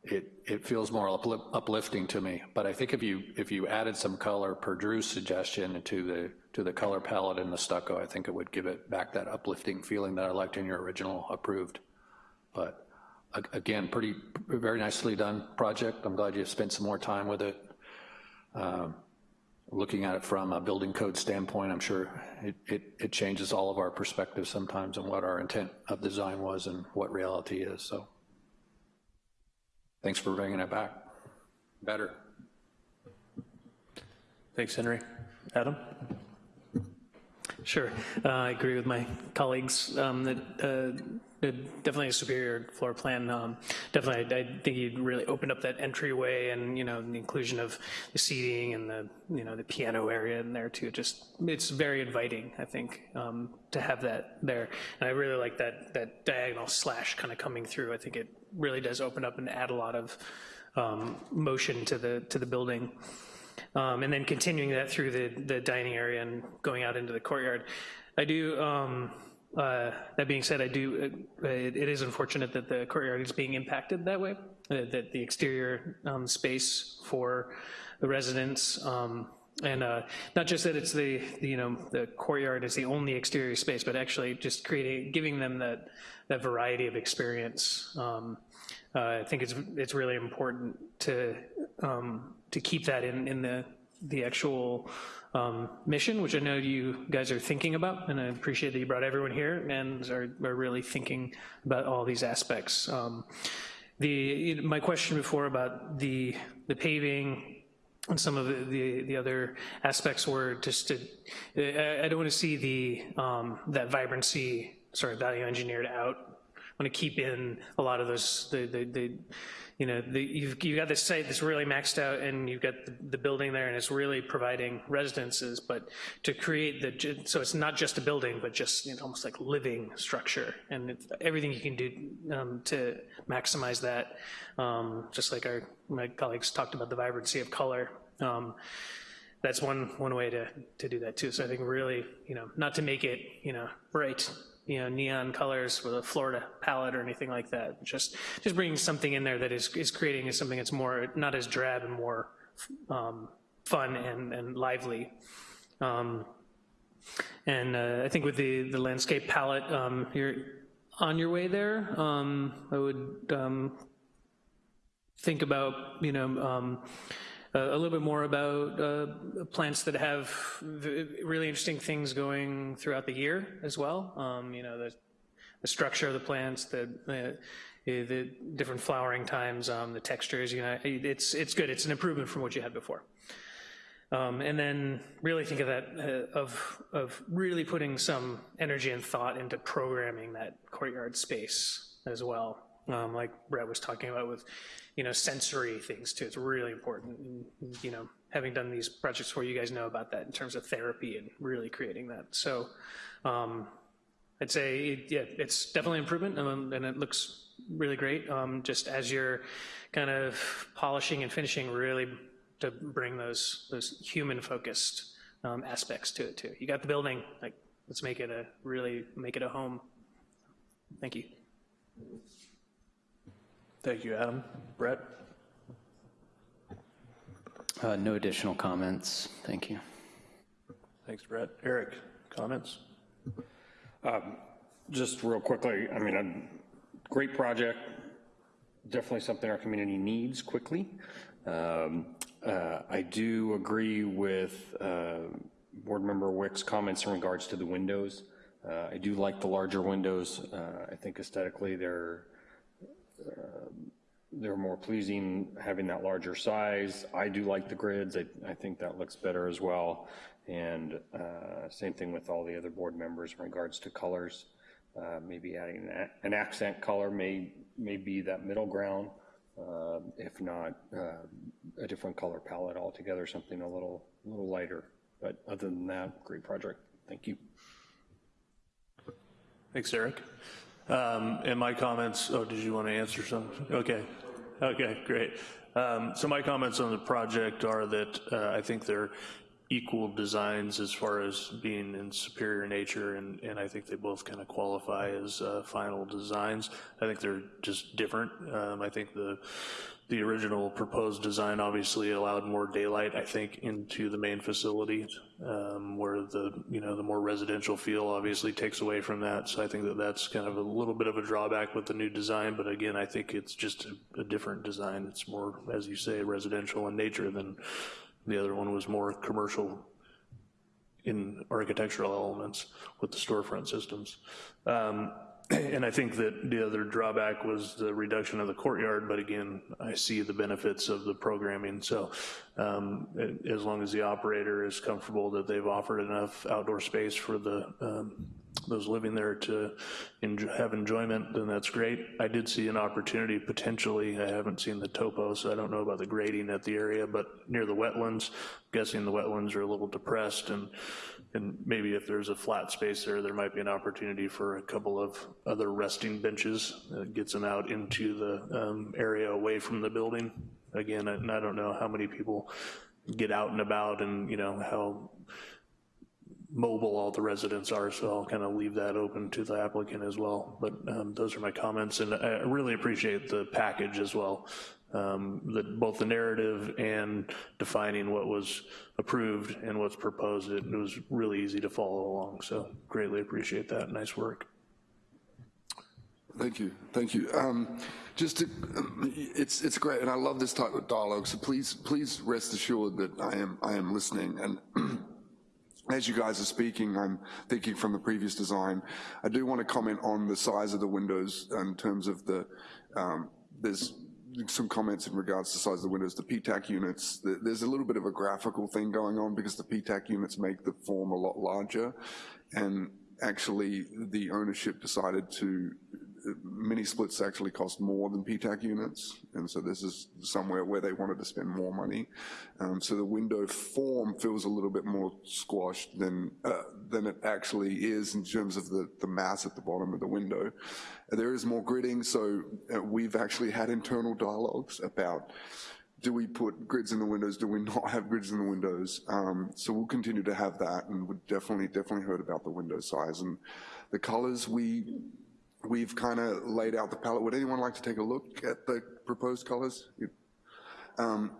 It, it feels more uplifting to me, but I think if you, if you added some color per Drew's suggestion to the, to the color palette in the stucco, I think it would give it back that uplifting feeling that I liked in your original approved. But again, pretty, very nicely done project. I'm glad you spent some more time with it. Um, Looking at it from a building code standpoint, I'm sure it, it, it changes all of our perspectives sometimes on what our intent of design was and what reality is, so Thanks for bringing it back. Better. Thanks, Henry. Adam? Sure, Uh, I agree with my colleagues um, that uh, definitely a superior floor plan. Um, Definitely, I I think you really opened up that entryway and, you know, the inclusion of the seating and the, you know, the piano area in there too. Just, it's very inviting, I think, um, to have that there. And I really like that, that diagonal slash kind of coming through. I think it really does open up and add a lot of um, motion to the, to the building. Um, and then continuing that through the, the dining area and going out into the courtyard. I do, um, uh, that being said, I do, uh, it, it is unfortunate that the courtyard is being impacted that way, uh, that the exterior um, space for the residents, um, and uh, not just that it's the, the, you know, the courtyard is the only exterior space, but actually just creating, giving them that, that variety of experience. Um, I think it's, it's really important to, um, to keep that in, in the, the actual um, mission, which I know you guys are thinking about, and I appreciate that you brought everyone here and are, are really thinking about all these aspects. Um, the, my question before about the, the paving and some of the, the, the other aspects were just to, I, I don't want to see the, um, that vibrancy sort of value engineered out. Want to keep in a lot of those, the, the, the you know, the, you've, you've got this site that's really maxed out and you've got the, the building there and it's really providing residences, but to create the, so it's not just a building, but just you know, almost like living structure and everything you can do um, to maximize that, um, just like our, my colleagues talked about the vibrancy of color. Um, that's one, one way to, to do that too. So I think really, you know, not to make it, you know, bright, you know, neon colors with a Florida palette or anything like that. Just, just bringing something in there that is, is creating something that's more, not as drab and more um, fun and, and lively. Um, and uh, I think with the, the landscape palette, um, you're on your way there. Um, I would um, think about, you know, um, a little bit more about uh, plants that have really interesting things going throughout the year as well. Um, you know, the, the, structure of the plants, the, the, the different flowering times, um, the textures, you know, it's, it's good. It's an improvement from what you had before. Um, and then really think of that, uh, of, of really putting some energy and thought into programming that courtyard space as well. Um, like Brett was talking about with, you know, sensory things too. It's really important. And, you know, having done these projects where you guys know about that in terms of therapy and really creating that. So um, I'd say, yeah, it's definitely improvement um, and it looks really great. Um, just as you're kind of polishing and finishing, really to bring those those human focused um, aspects to it too. You got the building, like let's make it a really make it a home. Thank you. Thank you, Adam. Brett? Uh, no additional comments. Thank you. Thanks, Brett. Eric, comments? Um, just real quickly, I mean, a great project, definitely something our community needs quickly. Um, uh, I do agree with uh, Board Member Wick's comments in regards to the windows. Uh, I do like the larger windows. Uh, I think aesthetically they're uh, they're more pleasing having that larger size. I do like the grids. I, I think that looks better as well. And uh, same thing with all the other board members in regards to colors. Uh, maybe adding an, an, accent color may, may be that middle ground. Uh, if not, uh, a different color palette altogether, something a little, a little lighter. But other than that, great project. Thank you. Thanks, Eric. Um, and my comments, oh, did you want to answer something? Okay, okay, great. Um, so my comments on the project are that uh, I think they're equal designs as far as being in superior nature, and, and I think they both kind of qualify as uh, final designs. I think they're just different. Um, I think the the original proposed design obviously allowed more daylight, I think, into the main facility, um, where the, you know, the more residential feel obviously takes away from that. So I think that that's kind of a little bit of a drawback with the new design, but again, I think it's just a, a different design. It's more, as you say, residential in nature than the other one was more commercial in architectural elements with the storefront systems. Um, And I think that the other drawback was the reduction of the courtyard, but again, I see the benefits of the programming. So um, as long as the operator is comfortable that they've offered enough outdoor space for the um, those living there to enjoy, have enjoyment, then that's great. I did see an opportunity potentially, I haven't seen the topo, so I don't know about the grading at the area, but near the wetlands, I'm guessing the wetlands are a little depressed and and maybe if there's a flat space there, there might be an opportunity for a couple of other resting benches that gets them out into the um, area away from the building. Again, and I don't know how many people get out and about and, you know, how mobile all the residents are, so I'll kind of leave that open to the applicant as well. But um, those are my comments, and I really appreciate the package as well. Um, both the narrative and defining what was approved and what's proposed, it, it was really easy to follow along, so greatly appreciate that, nice work. Thank you, thank you. Um, just to, it's it's great, and I love this type of dialogue. So please, please rest assured that I am I am listening. And as you guys are speaking, I'm thinking from the previous design. I do want to comment on the size of the windows in terms of the. Um, there's some comments in regards to size of the windows, the PTAC units, there's a little bit of a graphical thing going on because the PTAC units make the form a lot larger. And actually the ownership decided to mini splits actually cost more than PTAC units, and so this is somewhere where they wanted to spend more money. Um, so the window form feels a little bit more squashed than uh, than it actually is in terms of the, the mass at the bottom of the window. There is more gridding, so uh, we've actually had internal dialogues about do we put grids in the windows, do we not have grids in the windows? Um, so we'll continue to have that, and we definitely, definitely heard about the window size. And the colors, we we've kind of laid out the palette. Would anyone like to take a look at the proposed colors? Um,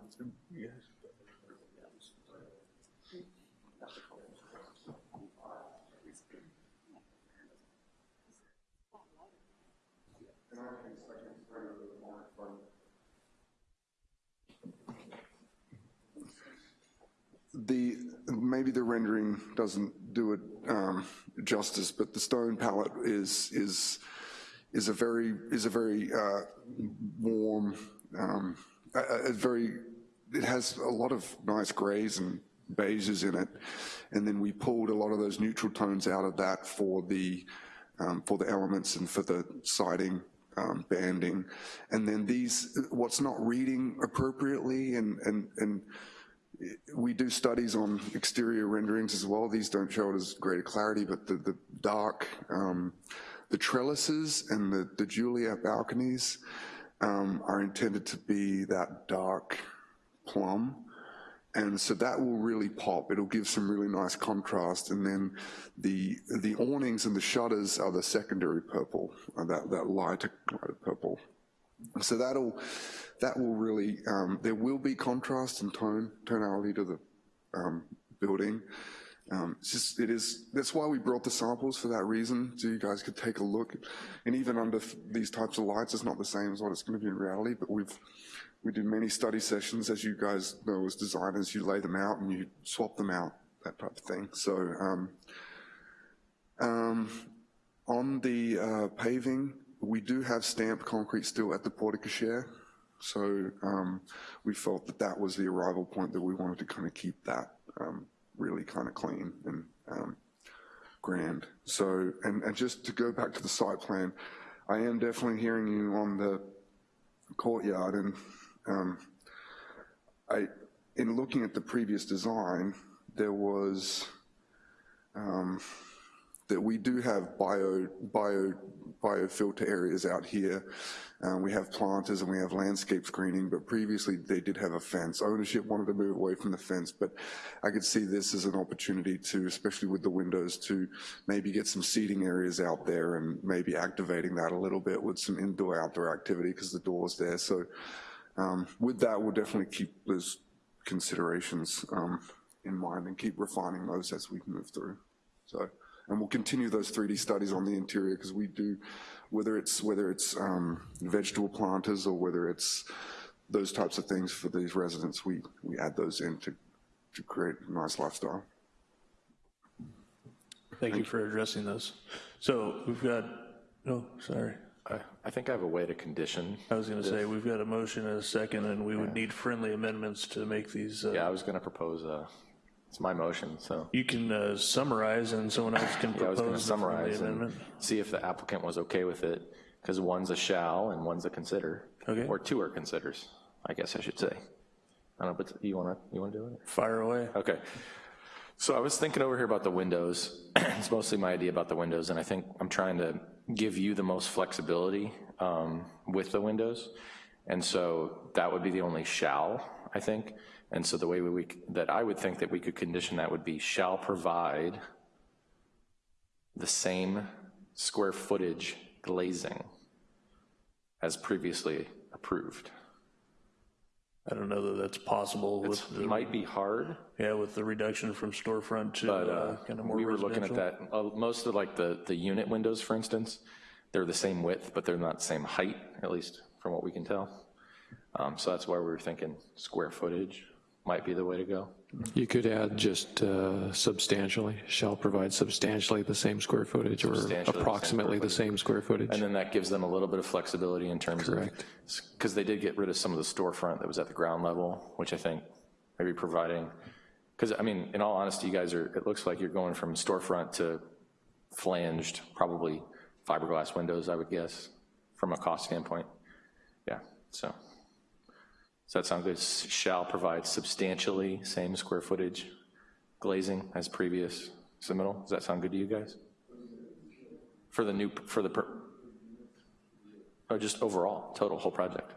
the maybe the rendering doesn't do it um, justice, but the stone palette is is is a very is a very uh, warm, um, a, a, very. It has a lot of nice grays and beiges in it, and then we pulled a lot of those neutral tones out of that for the um, for the elements and for the siding um, banding, and then these what's not reading appropriately and and and we do studies on exterior renderings as well. These don't show it as greater clarity, but the, the dark, um, the trellises and the, the Juliet balconies um, are intended to be that dark plum. And so that will really pop. It'll give some really nice contrast. And then the the awnings and the shutters are the secondary purple, uh, that, that lighter, lighter purple. So that'll that will really, um, there will be contrast and tone, tonality to the um, building. Um, it's just, it is, that's why we brought the samples for that reason, so you guys could take a look. And even under these types of lights, it's not the same as what it's gonna be in reality, but we've, we do many study sessions, as you guys know as designers, you lay them out and you swap them out, that type of thing. So, um, um, on the uh, paving, we do have stamped concrete still at the porte cochere. So um, we felt that that was the arrival point that we wanted to kind of keep that um, really kind of clean and um, grand. So, and, and just to go back to the site plan, I am definitely hearing you on the courtyard and um, I, in looking at the previous design, there was, um, that we do have bio, bio, biofilter areas out here. Um, we have planters and we have landscape screening, but previously they did have a fence. Ownership wanted to move away from the fence, but I could see this as an opportunity to, especially with the windows, to maybe get some seating areas out there and maybe activating that a little bit with some indoor-outdoor activity because the door's there. So um, with that, we'll definitely keep those considerations um, in mind and keep refining those as we move through. So and we'll continue those 3D studies on the interior because we do, whether it's whether it's um, vegetable planters or whether it's those types of things for these residents, we, we add those in to, to create a nice lifestyle. Thank you for addressing those. So we've got Oh, sorry. I, I think I have a way to condition. I was going to say, we've got a motion and a second, and we would need friendly amendments to make these. uh, Yeah, I was going to propose, uh, it's my motion, so. You can uh, summarize, and someone else can Yeah, I was propose to the friendly summarize and amendment. see if the applicant was okay with it, because one's a shall and one's a consider. Okay. Or two are considers, I guess I should say. I don't know, but you want to, you want to do it? Fire away. Okay. So I was thinking over here about the windows. It's mostly my idea about the windows, and I think I'm trying to give you the most flexibility um, with the windows. And so that would be the only shall, I think. And so the way we, that I would think that we could condition that would be shall provide the same square footage glazing as previously approved. I don't know that that's possible It might be hard, yeah, with the reduction from storefront to But uh, uh, kind of more we were looking at that, uh, most of like the, the unit windows, for instance, they're the same width, but they're not the same height, at least from what we can tell. Um, So that's why we were thinking square footage might be the way to go. You could add just uh, substantially, shall provide substantially the same square footage or Substantially the same approximately the same square footage. And then that gives them a little bit of flexibility in terms of, Correct. because they did get rid of some of the storefront that was at the ground level, which I think maybe providing, because, I mean, in all honesty, you guys are, it looks like you're going from storefront to flanged, probably fiberglass windows, I would guess, from a cost standpoint. Yeah, so. Does that sound good? Shall provide substantially same square footage glazing as previous submittal? Does that sound good to you guys? For the new, for the, per- or just overall, total, whole project?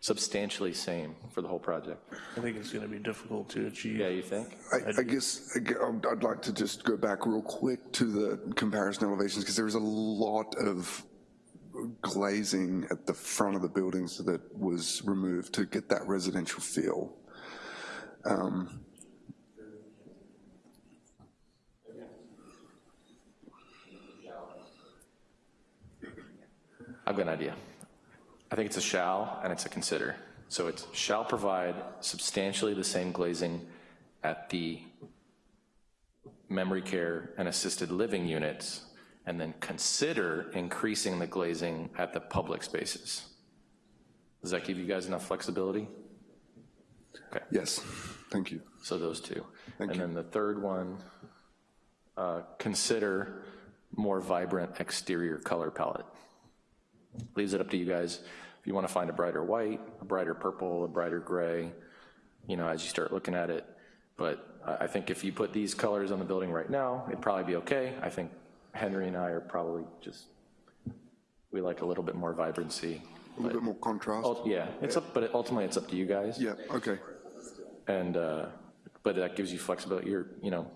Substantially same for the whole project. I think it's going to be difficult to achieve. Yeah, you think? I, I guess I gu- I'd I'd like to just go back real quick to the comparison elevations, because there was a lot of glazing at the front of the buildings that was removed to get that residential feel. Um, I've got an idea. I think it's a shall and it's a consider. So it shall provide substantially the same glazing at the memory care and assisted living units, and then consider increasing the glazing at the public spaces. Does that give you guys enough flexibility? Okay. Yes, thank you. So those two. Thank And then the third one, uh, consider more vibrant exterior color palette. Leaves it up to you guys. If you want to find a brighter white, a brighter purple, a brighter gray, you know, as you start looking at it. But I I think if you put these colors on the building right now, it'd probably be okay. I think Henry and I are probably just, we like a little bit more vibrancy. A little bit more contrast. Yeah, it's up, but ultimately it's up to you guys. Yeah, okay. And, uh, but that gives you flexibility, you're, you know,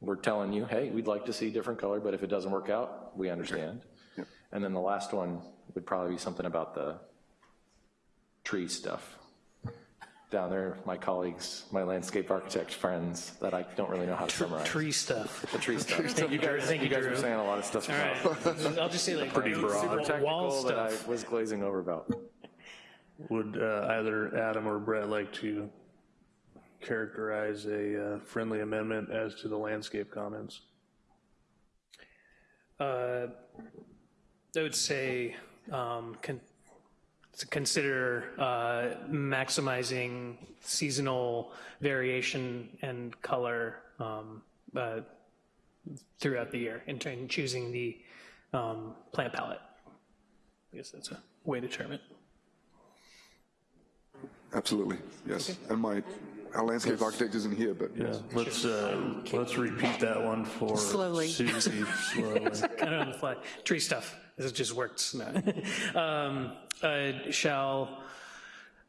we're telling you, hey, we'd like to see different color, but if it doesn't work out, we understand. Yeah. And then the last one would probably be something about the tree stuff. Down there, my colleagues, my landscape architect friends, that I don't really know how to summarize. Tree stuff. The tree stuff. Thank you, Drew. Thank You you, guys were saying a lot of stuff All about I'll just say like. Pretty broad. super Wall technical that I stuff. was glazing over about. Would uh, either Adam or Brett like to characterize a uh, friendly amendment as to the landscape comments? Uh, I would say um, con- to consider uh, maximizing seasonal variation and color um, uh, throughout the year in in choosing the um, plant palette. I guess that's a way to term it. Absolutely, yes. And my, our landscape architect isn't here, but Yeah, let's, uh, let's repeat that one for Slowly. Susie, slowly. kind of on the fly. Tree stuff, it just works. No. um, uh, shall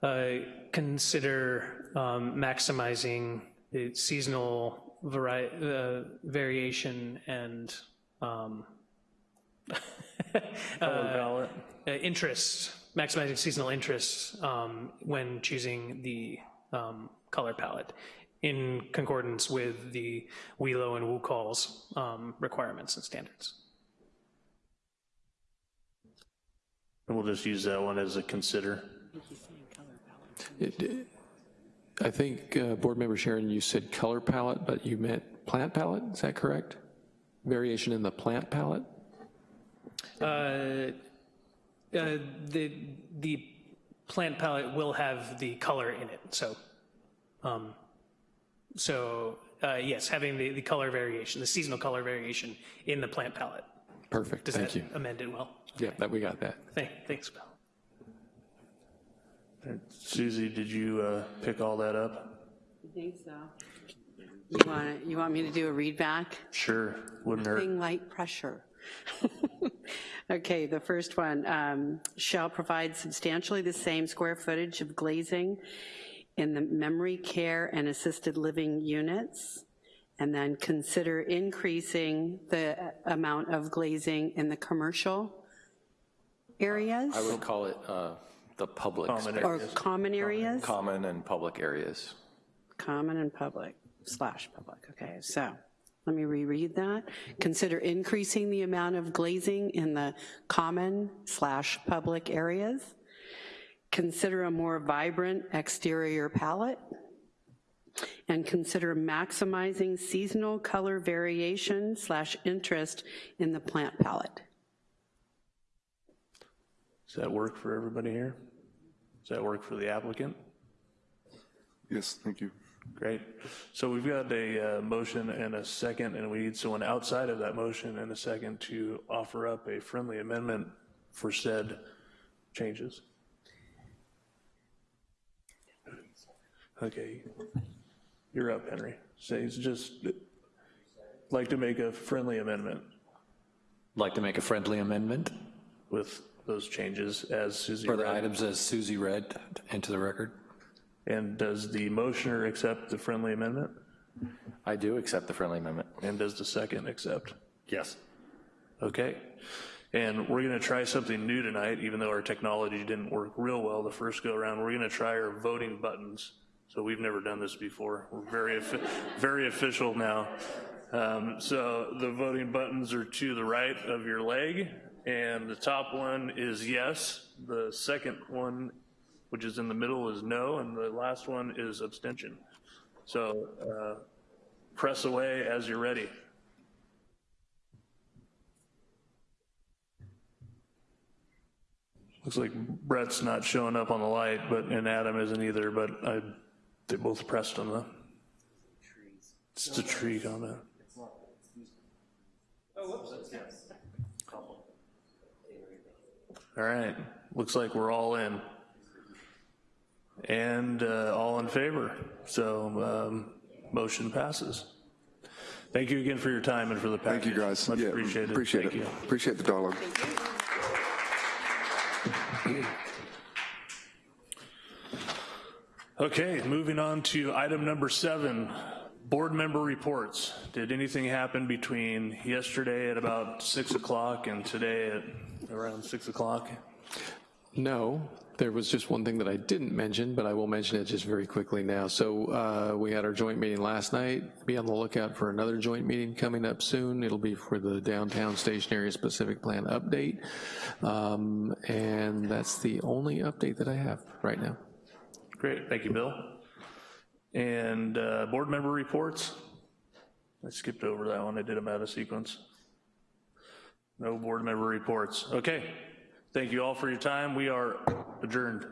uh, consider um, maximizing the seasonal vari- uh, variation and um, uh, interest, maximizing seasonal interest um, when choosing the um, color palette in concordance with the WELO and WUCOLS um, requirements and standards. And we'll just use that one as a consider. It- I think, uh, Board Member Sharon, you said color palette, but you meant plant palette, is that correct? variation in the plant palette? Uh, uh, The, the plant palette will have the color in it, so, um, so, uh, yes, having the, the color variation, the seasonal color variation in the plant palette. Perfect, Does thank that you. amend it well? Yeah, that, we got that. Thank- Thanks, Bill. Susie, did you uh, pick all that up? I think so. You want, you want me to do a read back? Sure, wouldn't hurt. Thing light pressure. Okay, the first one, um, shall provide substantially the same square footage of glazing in the memory care and assisted living units, and then consider increasing the amount of glazing in the commercial areas I would call it uh, the public Common space. or common areas? Common and public areas. Common and public, slash public, okay, so, let me reread that. Consider increasing the amount of glazing in the common slash public areas. Consider a more vibrant exterior palette. And consider maximizing seasonal color variation slash interest in the plant palette. Does that work for everybody here? Does that work for the applicant? Yes, thank you. Great. So we've got a uh, motion and a second, and we need someone outside of that motion and a second to offer up a friendly amendment for said changes. Okay. You're up, Henry. Say, it's just, like to make a friendly amendment Like to make a friendly amendment with those changes as Susie for the read. items as Susie read into the record. And does the motioner accept the friendly amendment? I do accept the friendly amendment. And does the second accept? Yes. Okay. And we're going to try something new tonight, even though our technology didn't work real well the first go around. We're going to try our voting buttons. So we've never done this before. We're very, very official now. Um, so the voting buttons are to the right of your leg, and the top one is yes. The second one, which is in the middle, is no, and the last one is abstention. So uh, press away as you're ready. Looks like Brett's not showing up on the light, but, and Adam isn't either, but I, they both pressed on the. It's the tree comment. All right, looks like we're all in. And uh, all in favor, so um, motion passes. Thank you again for your time and for the package. Thank you, guys. Much Yeah, appreciated. Appreciate Thank it. you. Appreciate the dialogue. Okay, moving on to item number seven, board member reports. Did anything happen between yesterday at about 6 o'clock and today at around 6 o'clock? No, there was just one thing that I didn't mention, but I will mention it just very quickly now. So uh, we had our joint meeting last night. Be on the lookout for another joint meeting coming up soon. It'll be for the downtown station area specific plan update. Um, And that's the only update that I have right now. Great, thank you, Bill. And uh, board member reports? I skipped over that one, I did them out of sequence. No board member reports. Okay, thank you all for your time. We are adjourned.